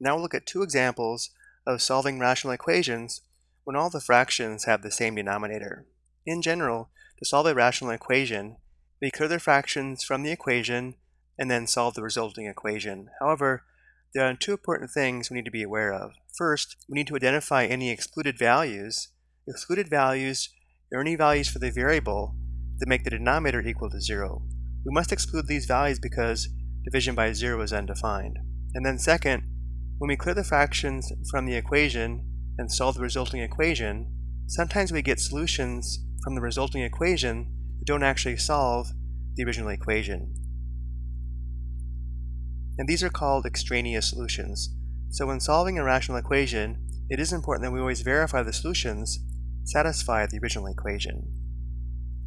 Now we'll look at two examples of solving rational equations when all the fractions have the same denominator. In general, to solve a rational equation, we clear the fractions from the equation and then solve the resulting equation. However, there are two important things we need to be aware of. First, we need to identify any excluded values. Excluded values are any values for the variable that make the denominator equal to zero. We must exclude these values because division by zero is undefined. And then second, when we clear the fractions from the equation and solve the resulting equation, sometimes we get solutions from the resulting equation that don't actually solve the original equation. And these are called extraneous solutions. So when solving a rational equation, it is important that we always verify the solutions satisfy the original equation.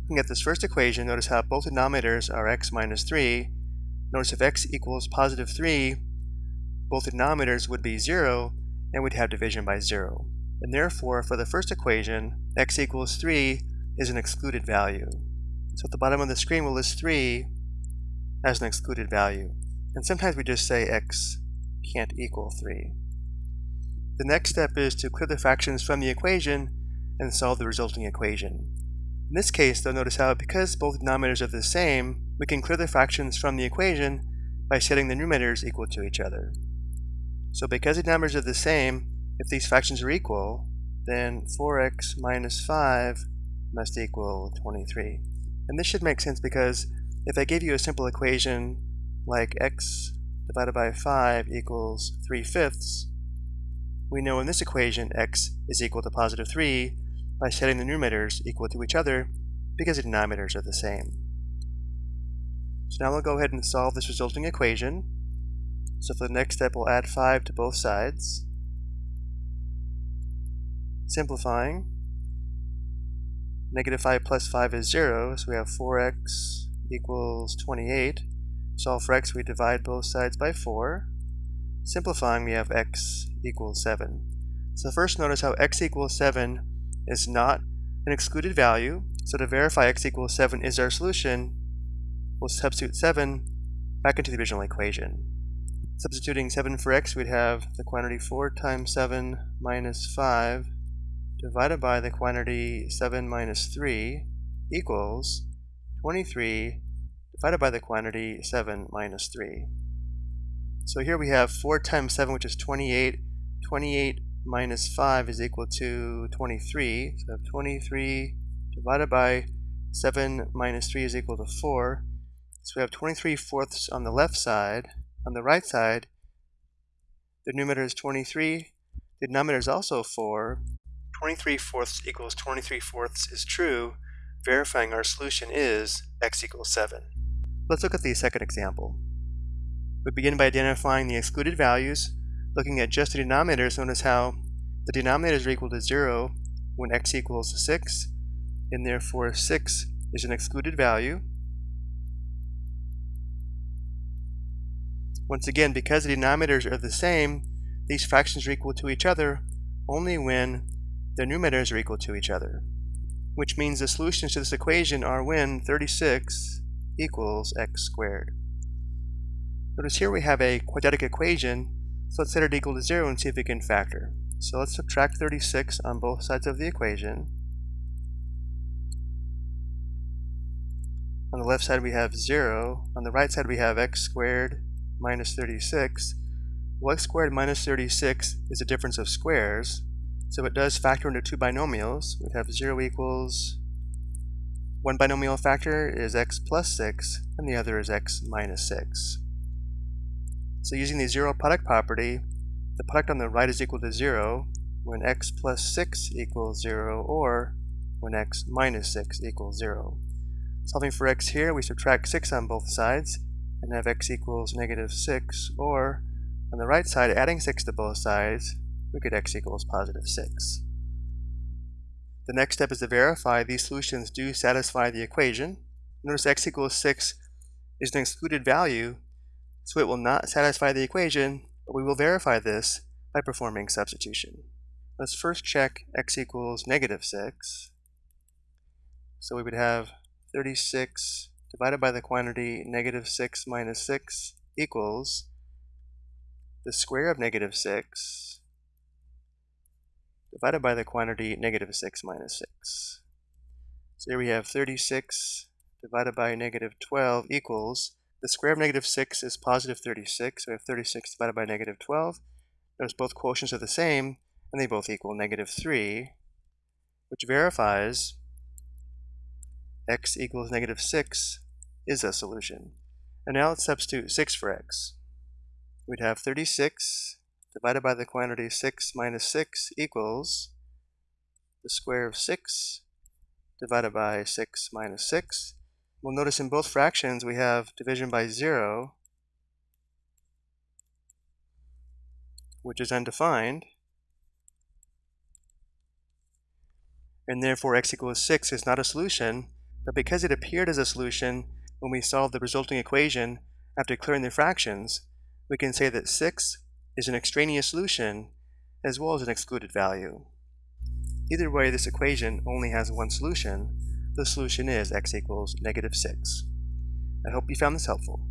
Looking at this first equation, notice how both denominators are x minus 3. Notice if x equals positive 3, both denominators would be 0, and we'd have division by 0. And therefore, for the first equation, x equals 3 is an excluded value. So at the bottom of the screen, we'll list 3 as an excluded value. And sometimes we just say x can't equal 3. The next step is to clear the fractions from the equation and solve the resulting equation. In this case, though, notice how because both denominators are the same, we can clear the fractions from the equation by setting the numerators equal to each other. So because the numbers are the same, if these fractions are equal, then 4x minus 5 must equal 23. And this should make sense because if I gave you a simple equation like x divided by 5 equals 3 fifths, we know in this equation x is equal to positive 3 by setting the numerators equal to each other because the denominators are the same. So now we'll go ahead and solve this resulting equation. So for the next step, we'll add 5 to both sides. Simplifying. Negative 5 plus 5 is 0, so we have 4x equals 28. Solve for x, we divide both sides by 4. Simplifying, we have x equals 7. So first notice how x equals 7 is not an excluded value. So to verify x equals 7 is our solution, we'll substitute 7 back into the original equation. Substituting 7 for x, we'd have the quantity 4 times 7 minus 5 divided by the quantity 7 minus 3 equals 23 divided by the quantity 7 minus 3. So here we have 4 times 7, which is 28. 28 minus 5 is equal to 23. So we have 23 divided by 7 minus 3 is equal to 4. So we have 23 fourths on the left side. On the right side, the numerator is 23. The denominator is also 4. 23 fourths equals 23 fourths is true, verifying our solution is x equals 7. Let's look at the second example. We begin by identifying the excluded values. Looking at just the denominators, notice how the denominators are equal to 0 when x equals 6, and therefore 6 is an excluded value. Once again, because the denominators are the same, these fractions are equal to each other only when their numerators are equal to each other, which means the solutions to this equation are when 36 equals x squared. Notice here we have a quadratic equation, so let's set it equal to 0 and see if we can factor. So let's subtract 36 on both sides of the equation. On the left side we have 0. On the right side we have x squared minus 36. Well, x squared minus 36 is a difference of squares, so it does factor into two binomials. We have 0 equals one binomial factor is x plus 6, and the other is x minus 6. So using the zero product property, the product on the right is equal to 0 when x plus 6 equals 0, or when x minus 6 equals 0. Solving for x here, we subtract 6 on both sides, and have x equals negative 6, or on the right side, adding 6 to both sides, we get x equals positive 6. The next step is to verify these solutions do satisfy the equation. Notice x equals 6 is an excluded value, so it will not satisfy the equation, but we will verify this by performing substitution. Let's first check x equals negative 6. So we would have 36 divided by the quantity negative 6 minus 6 equals the square of negative 6 divided by the quantity negative 6 minus 6. So here we have 36 divided by negative 12 equals, the square of negative 6 is positive 36, so we have 36 divided by negative 12. Notice both quotients are the same, and they both equal negative 3, which verifies x equals negative 6 is a solution. And now let's substitute 6 for x. We'd have 36 divided by the quantity 6 minus 6 equals the square of 6 divided by 6 minus 6. We'll notice in both fractions we have division by 0, which is undefined, and therefore x equals 6 is not a solution, but because it appeared as a solution when we solve the resulting equation after clearing the fractions, we can say that 6 is an extraneous solution as well as an excluded value. Either way, this equation only has one solution. The solution is x equals negative 6. I hope you found this helpful.